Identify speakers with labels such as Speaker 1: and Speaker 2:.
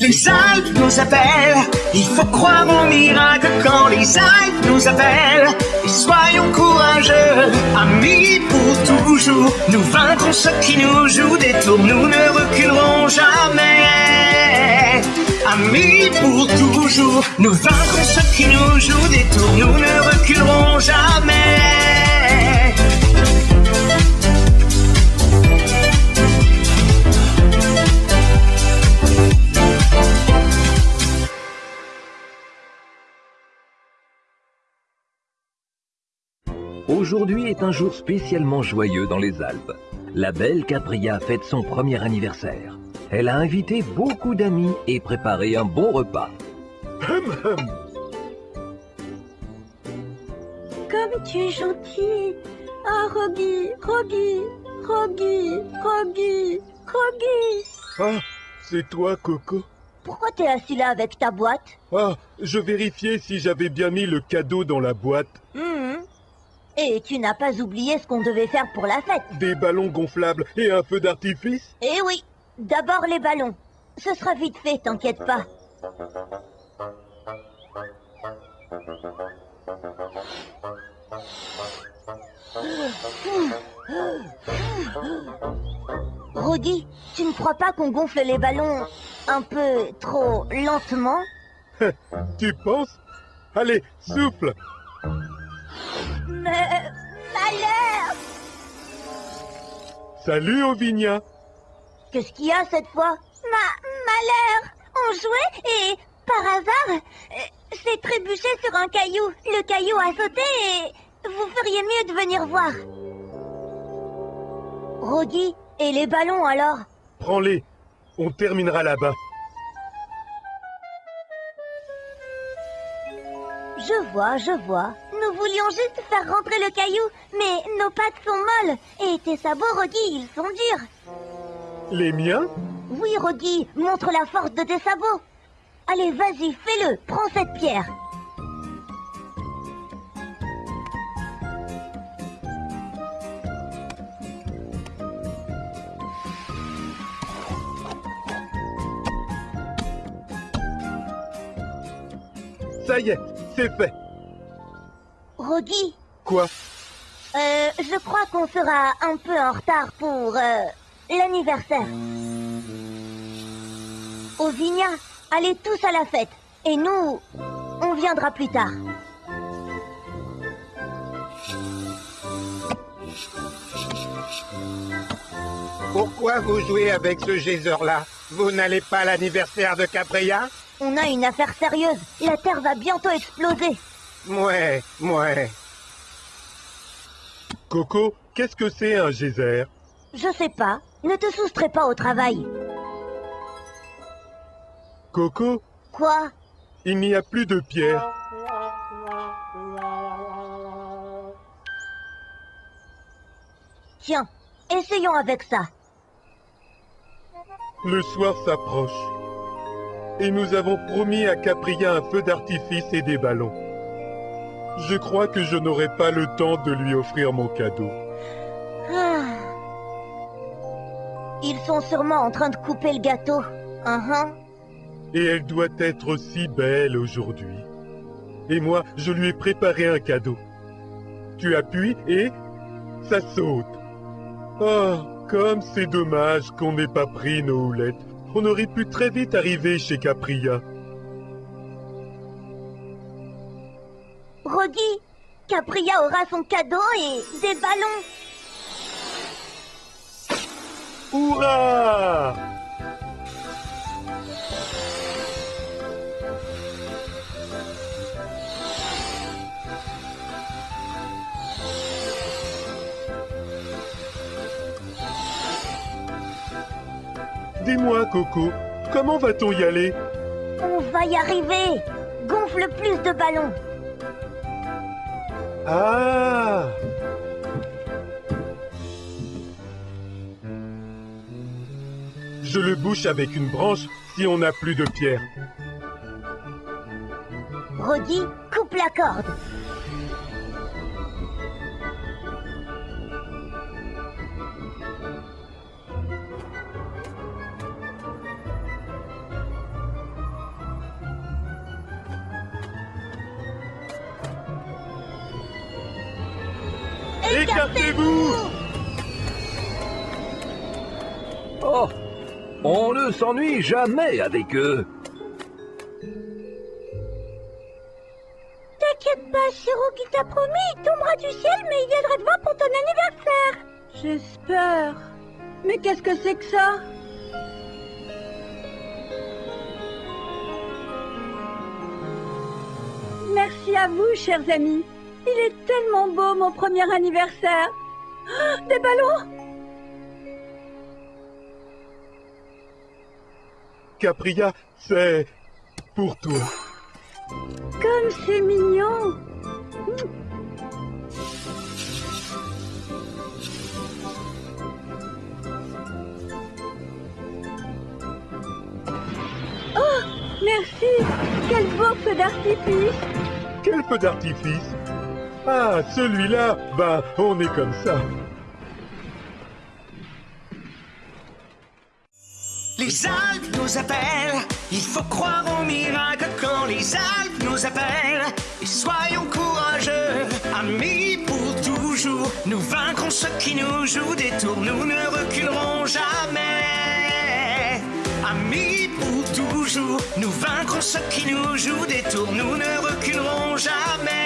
Speaker 1: Les Alpes nous appellent, il faut croire au miracle quand les Alpes nous appellent. Et soyons courageux, amis pour toujours. Nous vaincrons ceux qui nous jouent des tours, nous ne reculerons jamais. Amis pour toujours, nous vaincrons ceux qui nous jouent des tours, nous ne reculerons jamais.
Speaker 2: Aujourd'hui est un jour spécialement joyeux dans les Alpes. La belle Capria fête son premier anniversaire. Elle a invité beaucoup d'amis et préparé un bon repas.
Speaker 3: Comme tu es gentil. Ah, Rogi, Rogi, Rogi, Rogi, Rogi.
Speaker 4: Ah, c'est toi, Coco
Speaker 3: Pourquoi t'es assis là avec ta boîte?
Speaker 4: Ah, je vérifiais si j'avais bien mis le cadeau dans la boîte.
Speaker 3: Mhm. Et tu n'as pas oublié ce qu'on devait faire pour la fête.
Speaker 4: Des ballons gonflables et un feu d'artifice?
Speaker 3: Eh oui, d'abord les ballons. Ce sera vite fait, t'inquiète pas. Rodi, tu ne crois pas qu'on gonfle les ballons un peu trop lentement?
Speaker 4: Tu penses? Allez, souffle
Speaker 3: Malheur
Speaker 4: Salut, Ovinia
Speaker 3: Qu'est-ce qu'il y a cette fois? Ma... Malheur On jouait et, par hasard, euh, c'est trébuché sur un caillou. Le caillou a sauté et... Vous feriez mieux de venir voir. Rodi, et les ballons alors?
Speaker 4: Prends-les, on terminera là-bas.
Speaker 3: Je vois, je vois. Nous voulions juste faire rentrer le caillou, mais nos pattes sont molles. Et tes sabots, Rodi, ils sont durs.
Speaker 4: Les miens?
Speaker 3: Oui, Rodi, montre la force de tes sabots. Allez, vas-y, fais-le. Prends cette pierre.
Speaker 4: Ça y est, c'est fait.
Speaker 3: Rodi,
Speaker 4: Quoi?
Speaker 3: Euh, je crois qu'on sera un peu en retard pour euh, l'anniversaire. Ovinia, allez tous à la fête. Et nous, on viendra plus tard.
Speaker 5: Pourquoi vous jouez avec ce geyser-là? Vous n'allez pas à l'anniversaire de Capria
Speaker 3: On a une affaire sérieuse. La Terre va bientôt exploser.
Speaker 5: Ouais, ouais.
Speaker 4: Coco, qu'est-ce que c'est un geyser?
Speaker 3: Je sais pas. Ne te soustrais pas au travail.
Speaker 4: Coco,
Speaker 3: Quoi?
Speaker 4: Il n'y a plus de pierre.
Speaker 3: Tiens, essayons avec ça.
Speaker 4: Le soir s'approche. Et nous avons promis à Capria un feu d'artifice et des ballons. Je crois que je n'aurai pas le temps de lui offrir mon cadeau.
Speaker 3: Ah. Ils sont sûrement en train de couper le gâteau. Uhum.
Speaker 4: Et elle doit être si belle aujourd'hui. Et moi, je lui ai préparé un cadeau. Tu appuies et ça saute. Oh, comme c'est dommage qu'on n'ait pas pris nos houlettes. On aurait pu très vite arriver chez Capria.
Speaker 3: Rodi, Capria aura son cadeau et des ballons.
Speaker 4: Hurrah Dis-moi, Coco, comment va-t-on y aller?
Speaker 3: On va y arriver. Gonfle plus de ballons.
Speaker 4: Ah Je le bouche avec une branche si on n'a plus de pierre.
Speaker 3: Rodi, coupe la corde.
Speaker 4: Écartez-vous
Speaker 2: Oh On ne s'ennuie jamais avec eux
Speaker 3: T'inquiète pas, Shiro qui t'a promis, il tombera du ciel, mais il viendra te voir pour ton anniversaire.
Speaker 6: J'espère. Mais qu'est-ce que c'est que ça? Merci à vous, chers amis. Il est tellement beau, mon premier anniversaire. Ah, des ballons.
Speaker 4: Capria, c'est pour toi.
Speaker 6: Comme c'est mignon. Oh, merci. Quel beau feu d'artifice.
Speaker 4: Quel feu d'artifice? Ah, celui-là, ben, on est comme ça.
Speaker 1: Les Alpes nous appellent, il faut croire au miracle quand les Alpes nous appellent. Et soyons courageux, amis pour toujours. Nous vaincrons ceux qui nous jouent des tours, nous ne reculerons jamais. Amis pour toujours, nous vaincrons ceux qui nous jouent des tours, nous ne reculerons jamais.